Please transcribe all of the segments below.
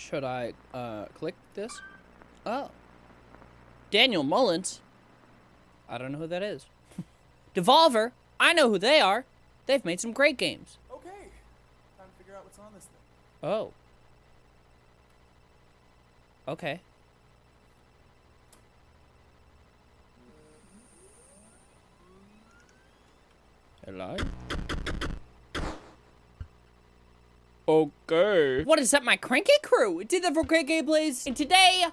Should I uh, click this? Oh. Daniel Mullins? I don't know who that is. Devolver? I know who they are. They've made some great games. Okay, time to figure out what's on this thing. Oh. Okay. Hello? Okay. What is up, my cranky crew? Did that for great gameplays. And today,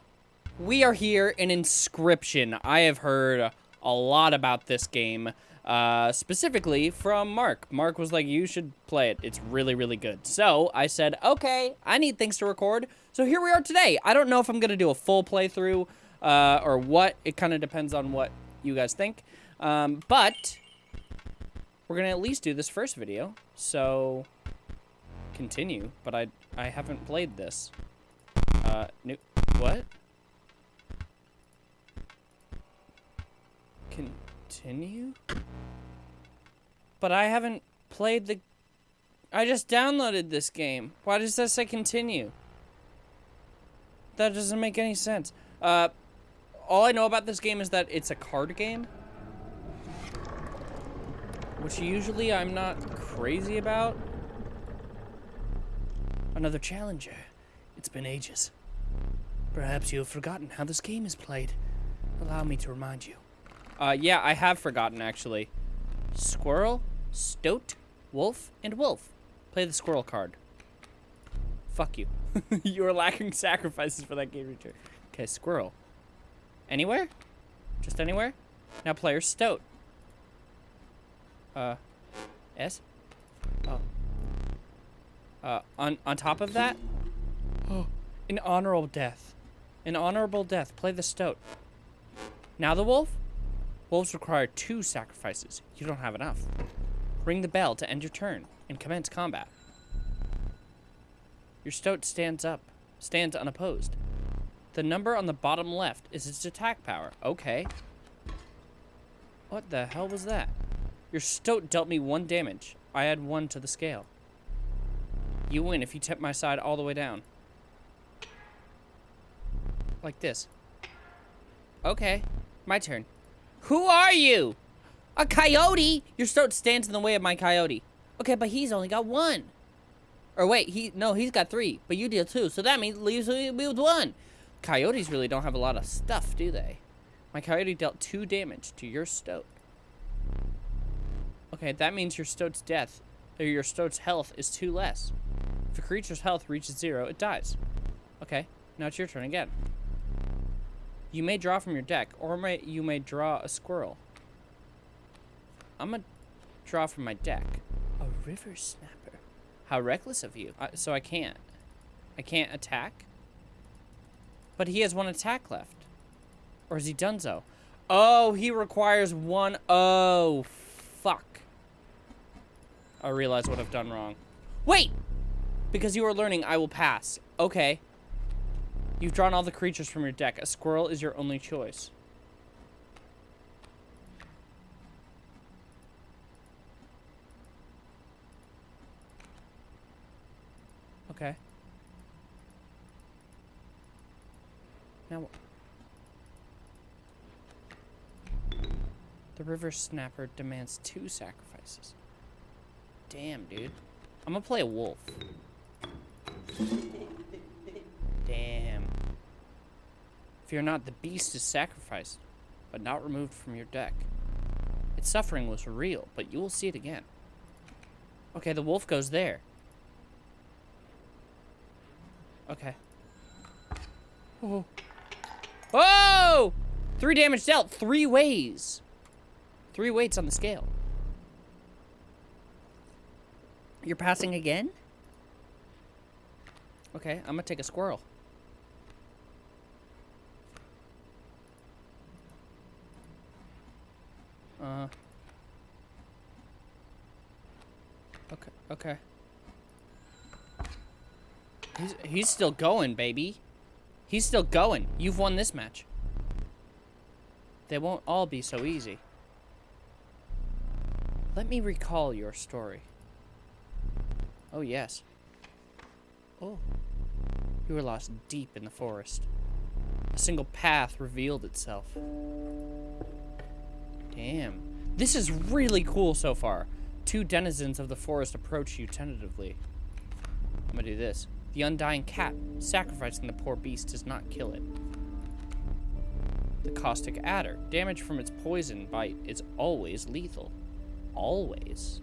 we are here in Inscryption. I have heard a lot about this game, uh, specifically from Mark. Mark was like, you should play it. It's really, really good. So I said, okay, I need things to record. So here we are today. I don't know if I'm going to do a full playthrough uh, or what. It kind of depends on what you guys think. Um, but we're going to at least do this first video. So continue, but I I haven't played this. Uh, new, what? Continue? But I haven't played the... I just downloaded this game. Why does that say continue? That doesn't make any sense. Uh, all I know about this game is that it's a card game. Which usually I'm not crazy about. Another challenger. It's been ages. Perhaps you have forgotten how this game is played. Allow me to remind you. Uh, yeah, I have forgotten, actually. Squirrel, Stoat, Wolf, and Wolf. Play the squirrel card. Fuck you. you are lacking sacrifices for that game return. Okay, squirrel. Anywhere? Just anywhere? Now player Stoat. Uh, S? Oh. Uh, on, on top of that, oh, an honorable death. An honorable death. Play the stoat. Now the wolf? Wolves require two sacrifices. You don't have enough. Ring the bell to end your turn and commence combat. Your stoat stands up, stands unopposed. The number on the bottom left is its attack power. Okay. What the hell was that? Your stoat dealt me one damage. I add one to the scale. You win if you tip my side all the way down. Like this. Okay, my turn. Who are you? A coyote? Your stoat stands in the way of my coyote. Okay, but he's only got one. Or wait, he no, he's got three, but you deal two, so that means leaves me with one. Coyotes really don't have a lot of stuff, do they? My coyote dealt two damage to your stoat. Okay, that means your stoat's death, or your stoat's health is two less. If a creature's health reaches zero, it dies. Okay, now it's your turn again. You may draw from your deck, or may, you may draw a squirrel. I'm gonna draw from my deck. A river snapper. How reckless of you. Uh, so I can't. I can't attack? But he has one attack left. Or is he done so? Oh, he requires one. Oh, fuck. I realize what I've done wrong. Wait! Because you are learning, I will pass. Okay. You've drawn all the creatures from your deck. A squirrel is your only choice. Okay. Now... The river snapper demands two sacrifices. Damn, dude. I'm gonna play a wolf. Damn. Fear not, the beast is sacrificed, but not removed from your deck. Its suffering was real, but you will see it again. Okay, the wolf goes there. Okay. Oh. Oh! Three damage dealt. Three ways. Three weights on the scale. You're passing again? Okay, I'm gonna take a squirrel. Uh. Okay, okay. He's, he's still going, baby. He's still going. You've won this match. They won't all be so easy. Let me recall your story. Oh, yes. Oh. You were lost deep in the forest. A single path revealed itself. Damn. This is really cool so far. Two denizens of the forest approach you tentatively. I'm gonna do this. The undying cat. Sacrificing the poor beast does not kill it. The caustic adder. Damage from its poison bite is always lethal. Always.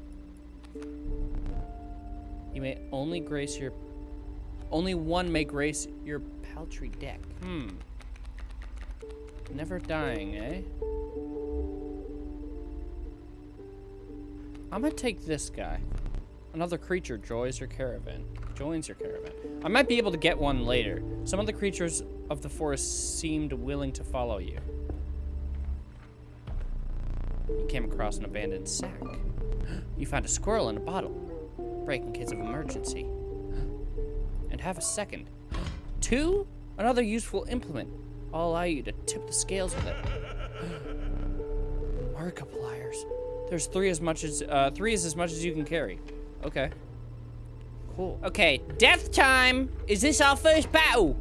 You may only grace your... Only one may grace your paltry deck. Hmm. Never dying, eh? I'm gonna take this guy. Another creature joins your caravan. Joins your caravan. I might be able to get one later. Some of the creatures of the forest seemed willing to follow you. You came across an abandoned sack. You found a squirrel in a bottle. Break in case of emergency. And have a second. Two? Another useful implement. I'll allow you to tip the scales with it. Markipliers. There's three as much as, uh, three is as much as you can carry. Okay. Cool. Okay, death time! Is this our first battle?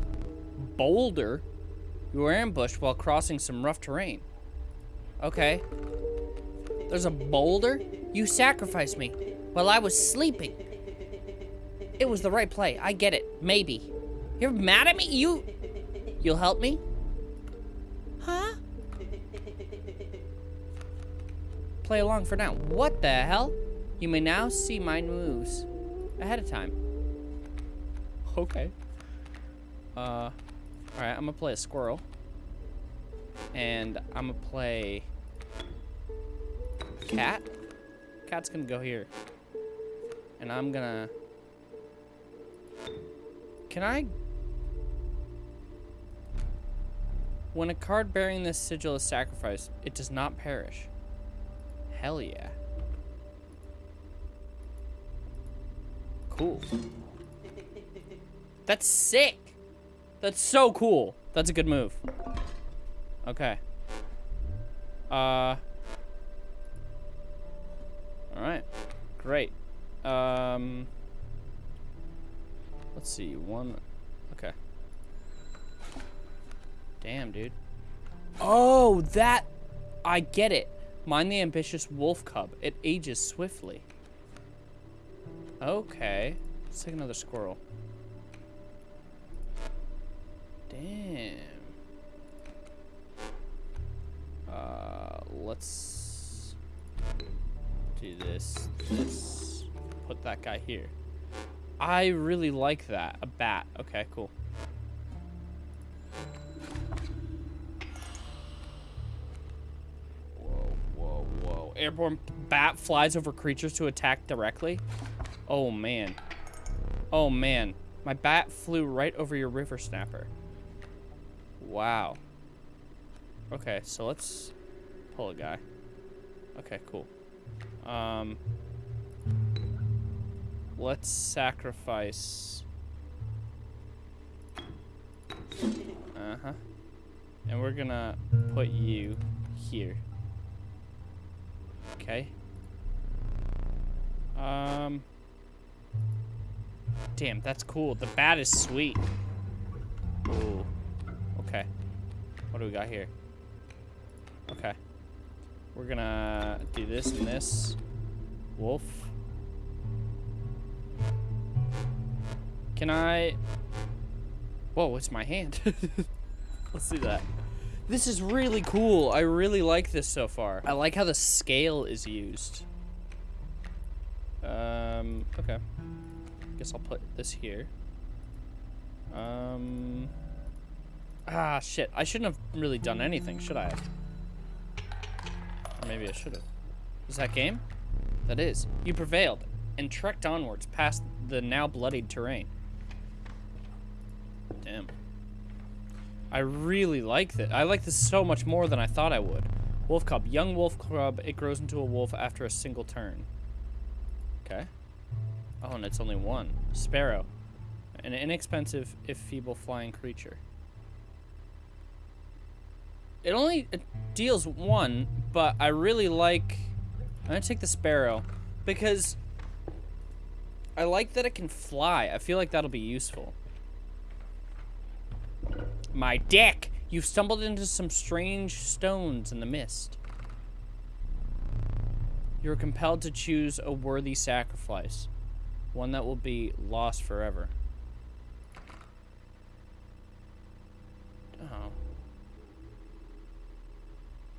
Boulder? You were ambushed while crossing some rough terrain. Okay. There's a boulder? You sacrificed me while I was sleeping. It was the right play. I get it. Maybe. You're mad at me? You... You'll help me? Huh? Play along for now. What the hell? You may now see my moves ahead of time. Okay. Uh, all right, I'm gonna play a squirrel. And I'm gonna play cat. Cat's gonna go here. And I'm gonna... Can I... When a card bearing this sigil is sacrificed, it does not perish. Hell yeah. Cool. That's sick. That's so cool. That's a good move. Okay. Uh. All right. Great. Um. Let's see. One. Okay. Damn, dude. Oh, that. I get it. Mind the ambitious wolf cub. It ages swiftly. Okay. Let's take another squirrel. Damn. Uh, let's do this, this. Put that guy here. I really like that. A bat. Okay, cool. Whoa, whoa, whoa. Airborne bat flies over creatures to attack directly. Oh, man. Oh, man. My bat flew right over your river snapper. Wow. Okay, so let's pull a guy. Okay, cool. Um, let's sacrifice. Uh-huh. And we're gonna put you here. Okay. Um. Damn, that's cool. The bat is sweet. Ooh. Okay. What do we got here? Okay. We're gonna do this and this. Wolf. Can I... Whoa, it's my hand. Let's see that. This is really cool. I really like this so far. I like how the scale is used. Um, okay. Guess I'll put this here. Um... Ah, shit. I shouldn't have really done anything, should I? Or maybe I should have. Is that game? That is. You prevailed and trekked onwards past the now bloodied terrain. Damn. I really like this. I like this so much more than I thought I would. Wolf cub. Young wolf cub. It grows into a wolf after a single turn. Okay. Oh, and it's only one. Sparrow. An inexpensive, if feeble, flying creature. It only it deals one, but I really like... I'm going to take the sparrow because I like that it can fly. I feel like that'll be useful. My dick! You've stumbled into some strange stones in the mist. You're compelled to choose a worthy sacrifice. One that will be lost forever. Oh.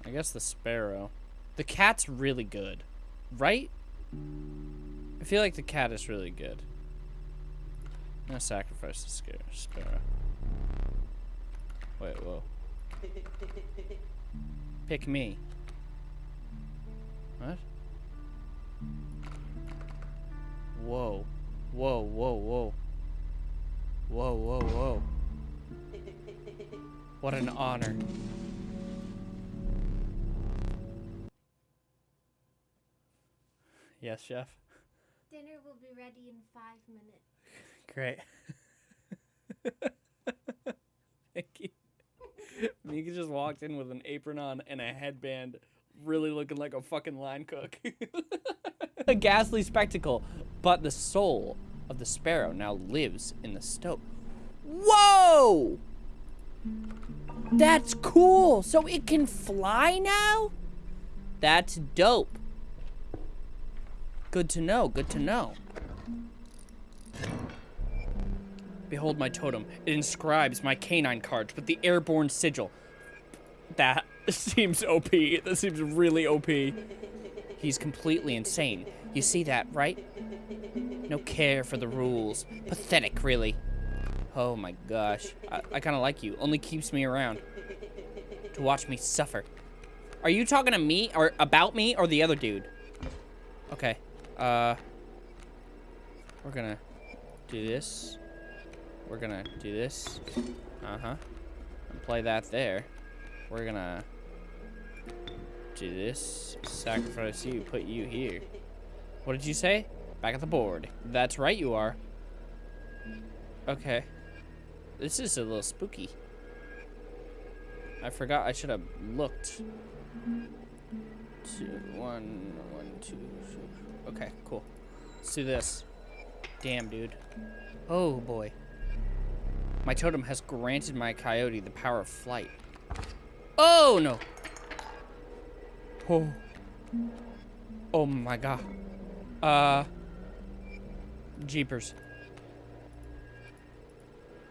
I guess the sparrow. The cat's really good. Right? I feel like the cat is really good. Gonna sacrifice the sparrow. Wait, whoa. Pick me. What? Whoa. Whoa, whoa, whoa. Whoa, whoa, whoa. What an honor. Yes, chef. Dinner will be ready in five minutes. Great. Thank you. Mika just walked in with an apron on and a headband, really looking like a fucking line cook. a ghastly spectacle, but the soul of the sparrow now lives in the stove. Whoa! That's cool! So it can fly now? That's dope. Good to know, good to know. Behold my totem. It inscribes my canine cards with the airborne sigil. That seems OP. That seems really OP. He's completely insane. You see that, right? No care for the rules. Pathetic, really. Oh my gosh. I, I kind of like you. Only keeps me around. To watch me suffer. Are you talking to me, or about me, or the other dude? Okay. Uh... We're gonna do this. We're gonna do this. Uh-huh. And play that there. We're gonna do this. Sacrifice you, put you here. What did you say? Back at the board. That's right you are. Okay. This is a little spooky. I forgot I should have looked. Two, one, one, two, two. Okay, cool. Let's do this. Damn, dude. Oh, boy. My totem has granted my coyote the power of flight. Oh, no. Oh. Oh, my God. Uh. Jeepers.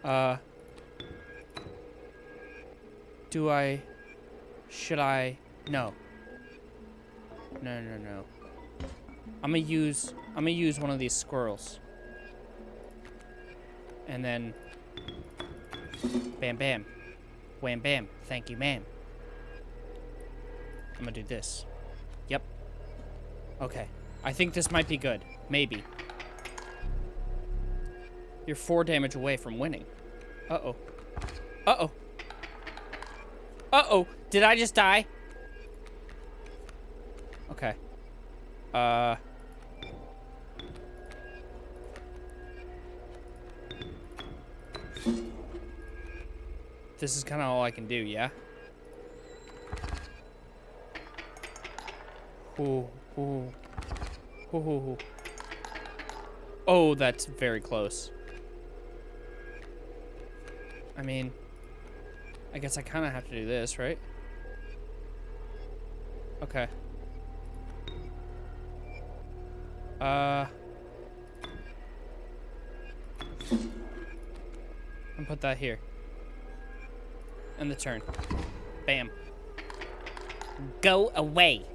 Uh. Do I... Should I... No. No, no, no. I'm gonna use... I'm gonna use one of these squirrels. And then... Bam, bam. Wham, bam. Thank you, ma'am. I'm gonna do this. Yep. Okay. I think this might be good. Maybe. You're four damage away from winning. Uh-oh. Uh-oh. Uh-oh. Did I just die? Okay. Uh... This is kind of all I can do, yeah? Ooh, ooh. Ooh. Oh, that's very close. I mean, I guess I kind of have to do this, right? Okay. Uh... And put that here. And the turn. Bam. Go away.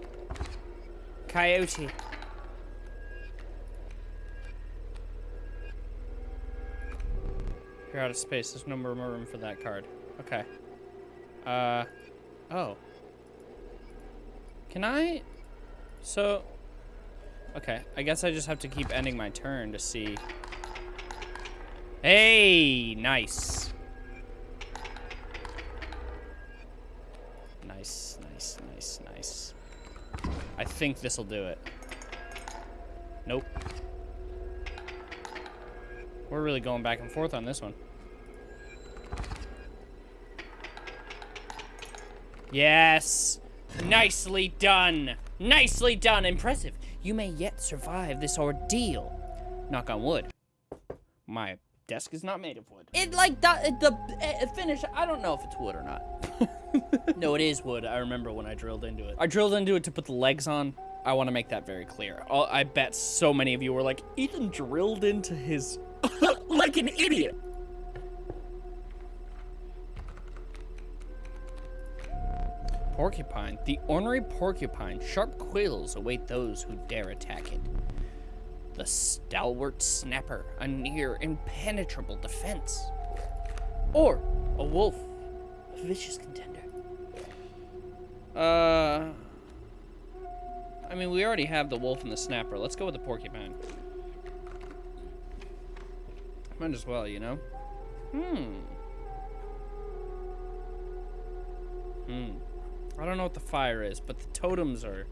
Coyote. You're out of space. There's no more room for that card. Okay. Uh, oh. Can I? So, okay. I guess I just have to keep ending my turn to see. Hey, nice. Nice, nice, nice, nice. I think this'll do it. Nope. We're really going back and forth on this one. Yes! Nicely done! Nicely done! Impressive! You may yet survive this ordeal. Knock on wood. My desk is not made of wood. It like the, the uh, finish. I don't know if it's wood or not. no, it is wood. I remember when I drilled into it. I drilled into it to put the legs on. I want to make that very clear. I'll, I bet so many of you were like, Ethan drilled into his like an idiot. Porcupine. The ornery porcupine. Sharp quills await those who dare attack it. The stalwart snapper. A near impenetrable defense. Or a wolf. A vicious contender. Uh... I mean, we already have the wolf and the snapper. Let's go with the porcupine. Might as well, you know? Hmm. Hmm. I don't know what the fire is, but the totems are...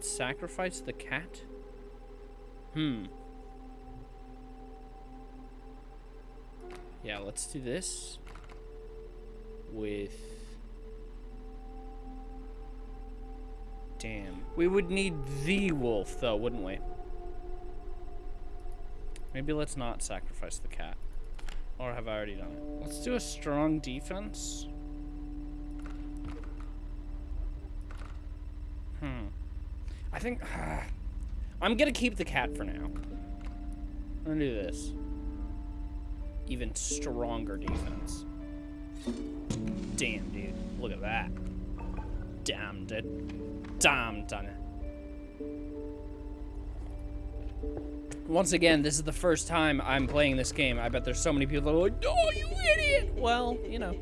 Sacrifice the cat. Hmm. Yeah, let's do this with Damn. We would need the wolf, though, wouldn't we? Maybe let's not sacrifice the cat. Or have I already done it? Let's do a strong defense. Hmm. I think... Uh, I'm gonna keep the cat for now. I'm gonna do this. Even stronger defense. Damn, dude. Look at that. Damn, dude. Damn, done it. Once again, this is the first time I'm playing this game. I bet there's so many people that are like, oh, you idiot! Well, you know,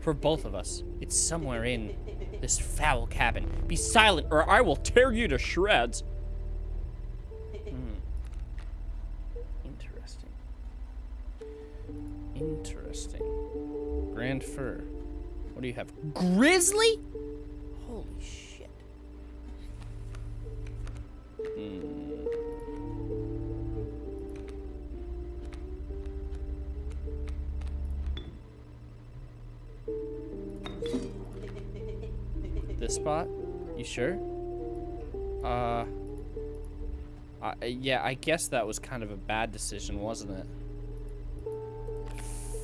for both of us, it's somewhere in this foul cabin. Be silent or I will tear you to shreds. Hmm. Interesting. Interesting. Grand Fir. What do you have? Grizzly? Holy shit. Hmm. Spot? You sure? Uh... I, yeah, I guess that was kind of a bad decision, wasn't it?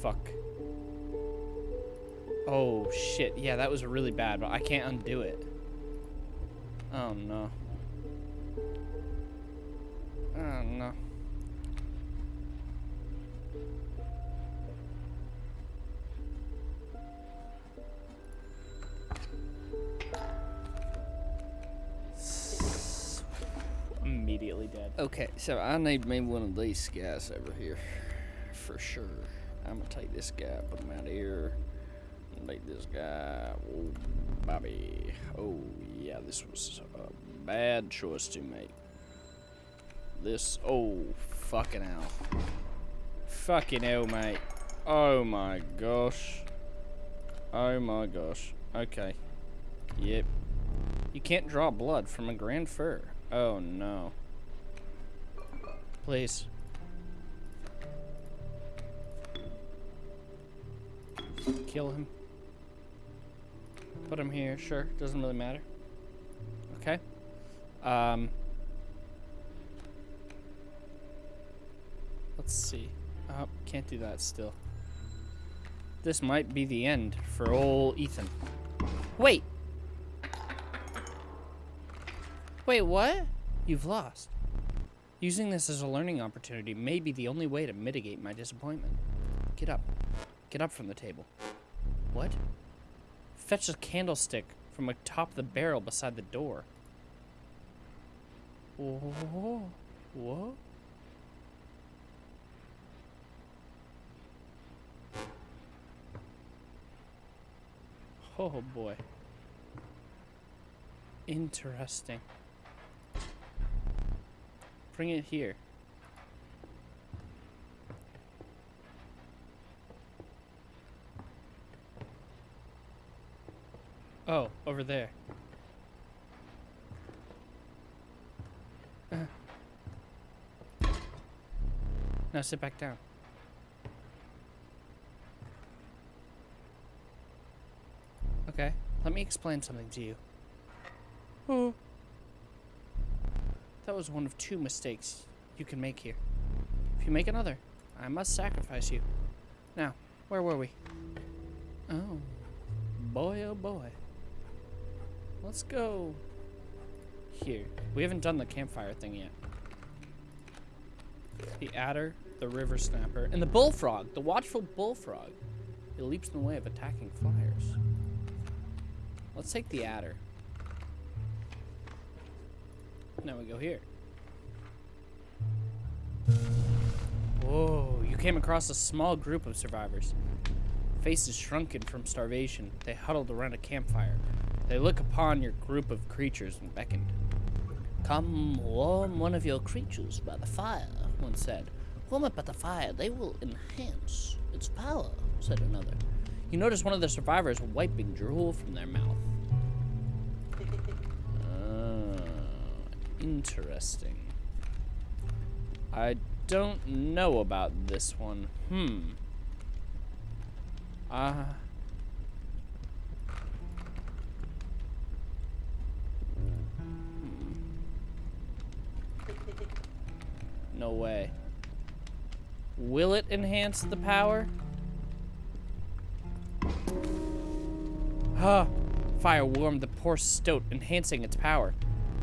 Fuck. Oh, shit. Yeah, that was really bad, but I can't undo it. Oh, no. Dead. Okay, so I need me one of these guys over here. For sure. I'm gonna take this guy, put him out here. Make this guy. Oh, Bobby. Oh, yeah, this was a bad choice to make. This. Oh, fucking hell. Fucking hell, mate. Oh my gosh. Oh my gosh. Okay. Yep. You can't draw blood from a grand fir. Oh no. Please. Kill him. Put him here, sure. Doesn't really matter. Okay. Um. Let's see. Oh, can't do that still. This might be the end for old Ethan. Wait! Wait, what? You've lost. Using this as a learning opportunity may be the only way to mitigate my disappointment. Get up. Get up from the table. What? Fetch a candlestick from atop the barrel beside the door. Whoa. What? Oh boy. Interesting. Bring it here. Oh, over there. Uh. Now sit back down. Okay, let me explain something to you. Oh. That was one of two mistakes you can make here. If you make another, I must sacrifice you. Now, where were we? Oh, boy, oh boy. Let's go here. We haven't done the campfire thing yet. The adder, the river snapper, and the bullfrog, the watchful bullfrog. It leaps in the way of attacking flyers. Let's take the adder. Now we go here. Whoa, you came across a small group of survivors. Faces shrunken from starvation, they huddled around a campfire. They look upon your group of creatures and beckoned. Come warm one of your creatures by the fire, one said. Warm it by the fire, they will enhance its power, said another. You notice one of the survivors wiping drool from their mouth. Interesting. I don't know about this one. Hmm. Uh. No way. Will it enhance the power? Huh. Fire warmed the poor stoat, enhancing its power.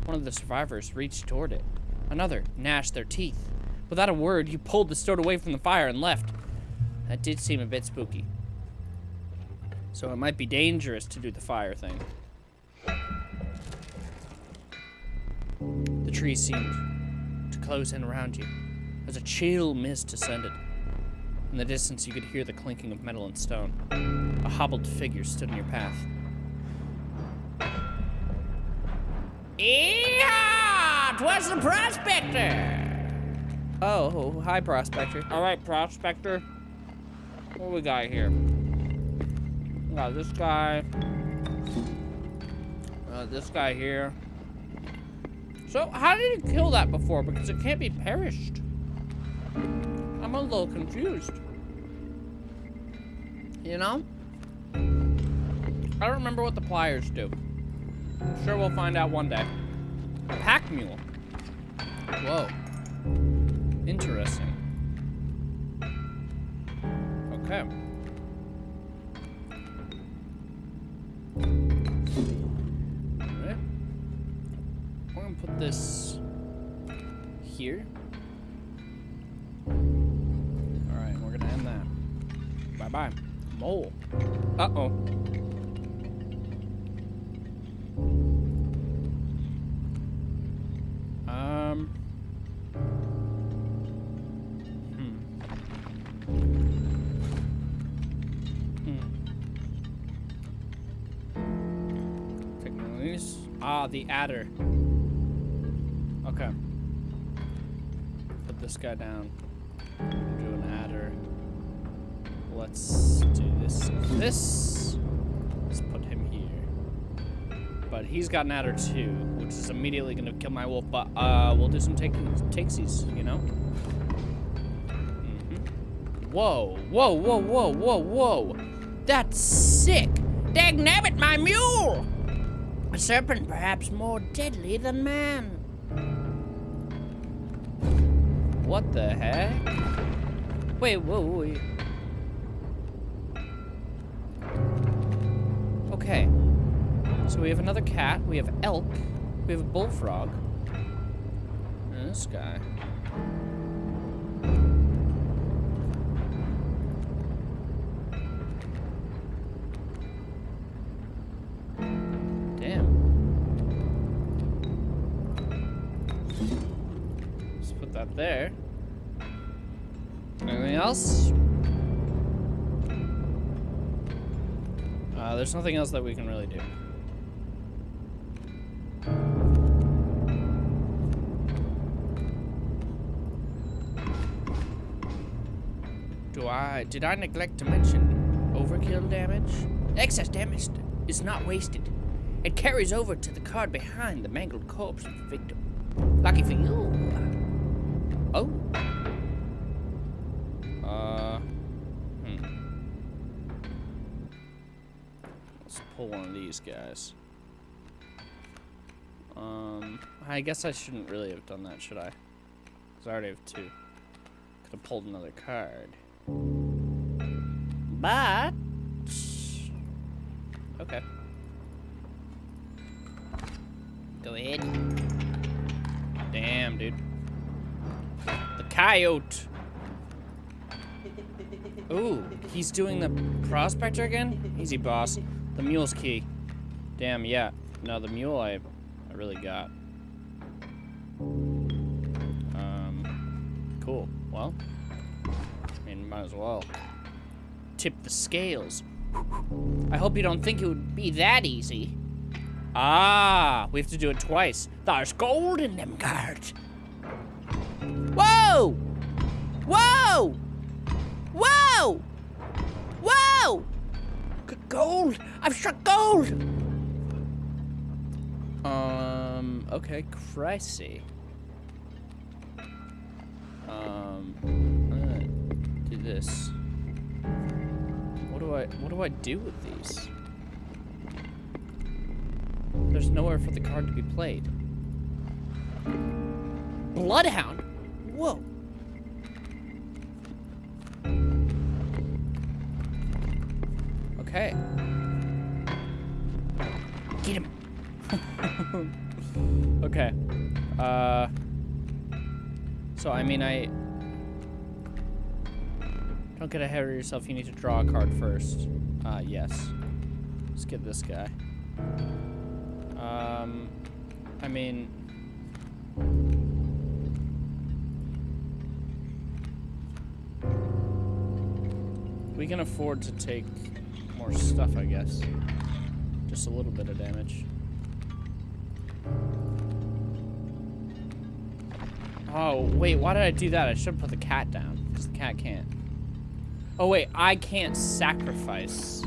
One of the survivors reached toward it. Another gnashed their teeth. Without a word, you pulled the stoat away from the fire and left. That did seem a bit spooky. So it might be dangerous to do the fire thing. The trees seemed to close in around you as a chill mist descended. In the distance, you could hear the clinking of metal and stone. A hobbled figure stood in your path. Yeehaw! Twas the prospector! Oh, hi, prospector. All right, prospector. What we got here? We got this guy. Uh, this guy here. So, how did he kill that before? Because it can't be perished. I'm a little confused. You know? I don't remember what the pliers do. I'm sure we'll find out one day. A pack mule. Whoa. Interesting. Okay. Alright. We're gonna put this here. Alright, we're gonna end that. Bye-bye. Mole. Uh-oh. The adder. Okay. Put this guy down. Do an adder. Let's do this. This. Let's put him here. But he's got an adder too, which is immediately gonna kill my wolf. But uh, we'll do some take takesies, you know. Mhm. Whoa! Whoa! Whoa! Whoa! Whoa! Whoa! That's sick! Dag nabbit, my mule! A serpent perhaps more deadly than man. What the heck? Wait, whoa. Okay. So we have another cat, we have elk, we have a bullfrog. And this guy. Else? Uh, there's nothing else that we can really do. Do I, did I neglect to mention overkill damage? Excess damage is not wasted. It carries over to the card behind the mangled corpse of the victim. Lucky for you. Oh. Pull one of these guys. Um, I guess I shouldn't really have done that, should I? Because I already have two. Could have pulled another card. But... Okay. Go ahead. Damn, dude. The coyote! Ooh, he's doing the prospector again? Easy, boss. The mule's key. Damn, yeah. No, the mule I, I really got. Um, cool. Well, I mean, might as well. Tip the scales. I hope you don't think it would be that easy. Ah, we have to do it twice. There's gold in them cards. Whoa! Whoa! Whoa! Whoa! Gold! I've struck gold! Um, okay, Chrissy. Um, I'm do this. What do I, what do I do with these? There's nowhere for the card to be played. Bloodhound? Whoa. Okay. Get him. okay. Uh. So, I mean, I... Don't get ahead of yourself. You need to draw a card first. Uh, yes. Let's get this guy. Um, I mean... We can afford to take more stuff, I guess. Just a little bit of damage. Oh, wait, why did I do that? I should put the cat down, because the cat can't. Oh, wait, I can't sacrifice.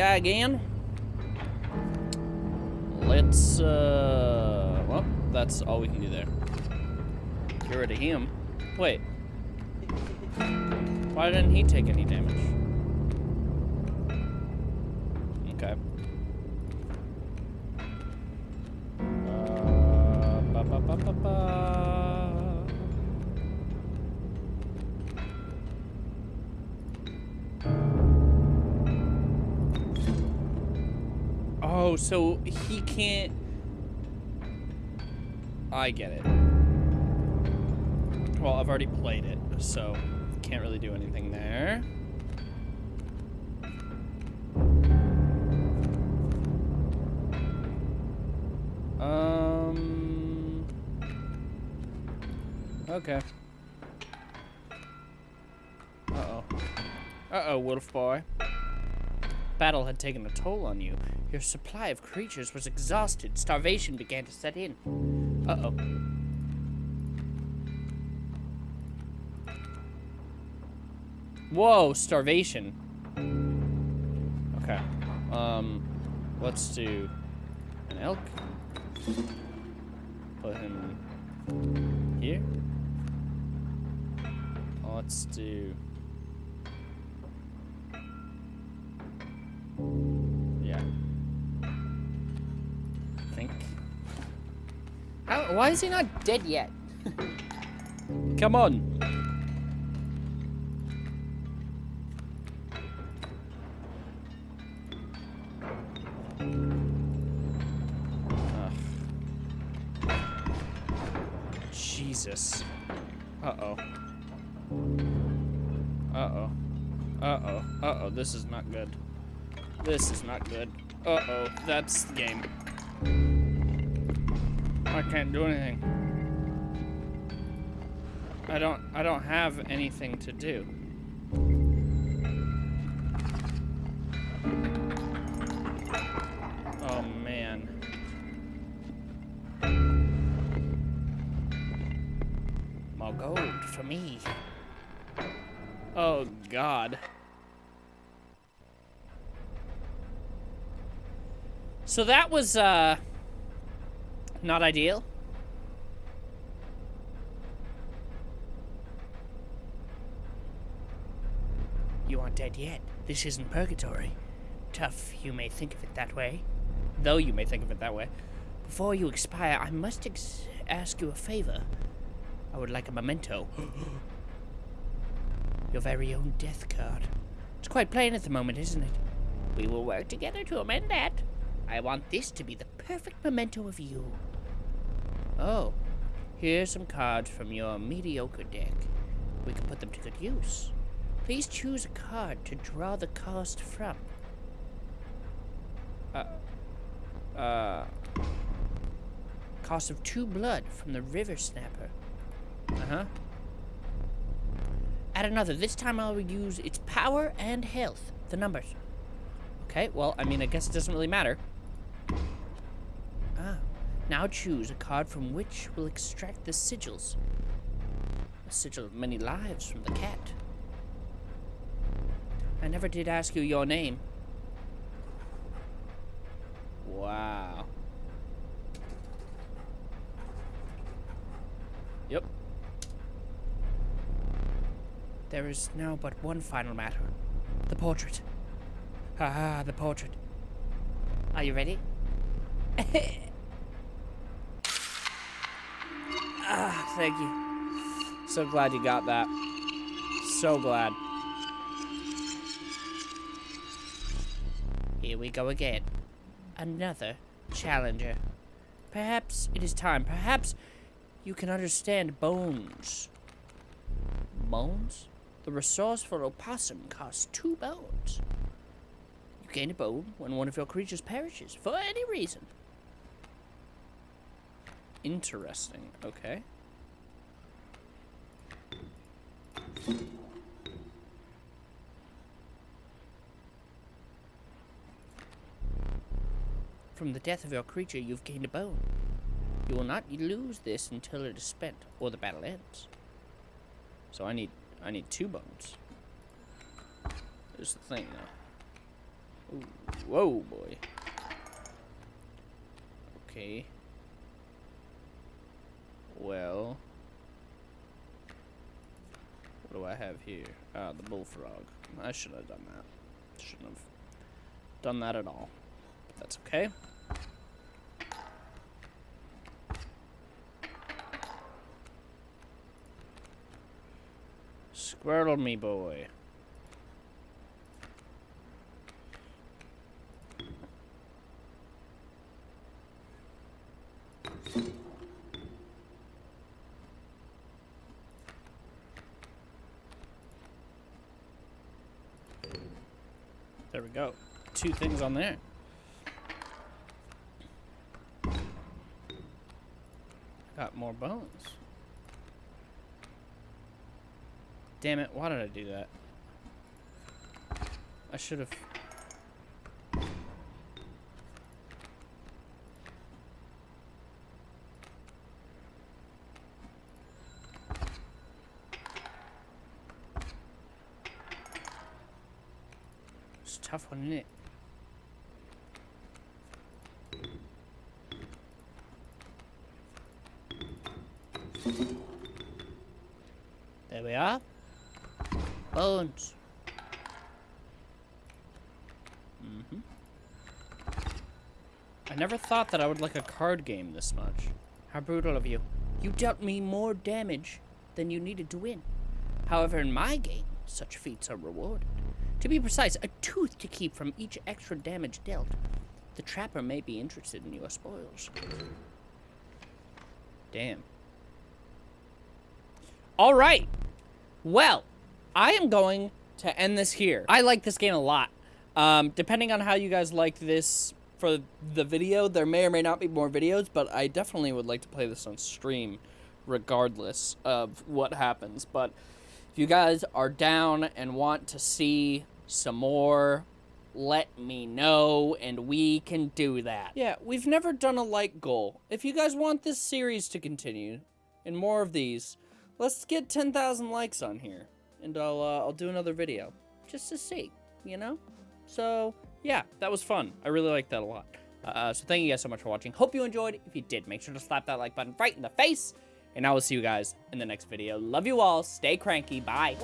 Guy again. Let's, uh, well, that's all we can do there. Get rid of him. Wait. Why didn't he take any damage? So he can't. I get it. Well, I've already played it, so can't really do anything there. Um. Okay. Uh oh. Uh oh, wolf boy. Battle had taken a toll on you. Your supply of creatures was exhausted. Starvation began to set in. Uh oh. Whoa, starvation. Okay. Um, let's do an elk. Put him here. Let's do. How, why is he not dead yet? Come on. Ugh. Jesus. Uh-oh. Uh-oh. Uh-oh. Uh-oh. This is not good. This is not good. Uh-oh. That's the game. I can't do anything. I don't I don't have anything to do. Oh man. More gold for me. Oh god. So that was uh not ideal. You aren't dead yet. This isn't purgatory. Tough, you may think of it that way. Though you may think of it that way. Before you expire, I must ex ask you a favor. I would like a memento. Your very own death card. It's quite plain at the moment, isn't it? We will work together to amend that. I want this to be the perfect memento of you. Oh, here's some cards from your mediocre deck. We can put them to good use. Please choose a card to draw the cost from. Uh, uh, cost of two blood from the River Snapper. Uh-huh. Add another. This time I'll use its power and health. The numbers. Okay, well, I mean, I guess it doesn't really matter. Now choose a card from which will extract the sigils. A sigil of many lives from the cat. I never did ask you your name. Wow. Yep. There is now but one final matter. The portrait. Ah, the portrait. Are you ready? thank you. So glad you got that. So glad. Here we go again. Another challenger. Perhaps it is time. Perhaps you can understand bones. Bones? The resourceful opossum costs two bones. You gain a bone when one of your creatures perishes, for any reason. Interesting. Okay. From the death of your creature, you've gained a bone. You will not lose this until it is spent, or the battle ends. So I need, I need two bones. There's the thing, though. Ooh, whoa, boy. Okay. Well. What do I have here? Ah, the bullfrog. I should have done that. Shouldn't have done that at all. But that's okay. Squirtle me boy. There we go. Two things on there. Got more bones. Damn it, why did I do that? I should have... It's tough one, isn't it? We are. Bones. Mm-hmm. I never thought that I would like a card game this much. How brutal of you. You dealt me more damage than you needed to win. However, in my game, such feats are rewarded. To be precise, a tooth to keep from each extra damage dealt. The trapper may be interested in your spoils. Damn. All right. Well, I am going to end this here. I like this game a lot. Um, depending on how you guys like this for the video, there may or may not be more videos, but I definitely would like to play this on stream regardless of what happens. But if you guys are down and want to see some more, let me know and we can do that. Yeah, we've never done a like goal. If you guys want this series to continue and more of these, let's get 10,000 likes on here and I'll uh, I'll do another video just to see, you know? So, yeah, that was fun. I really liked that a lot. Uh, so thank you guys so much for watching. Hope you enjoyed. If you did, make sure to slap that like button right in the face. And I will see you guys in the next video. Love you all. Stay cranky. Bye.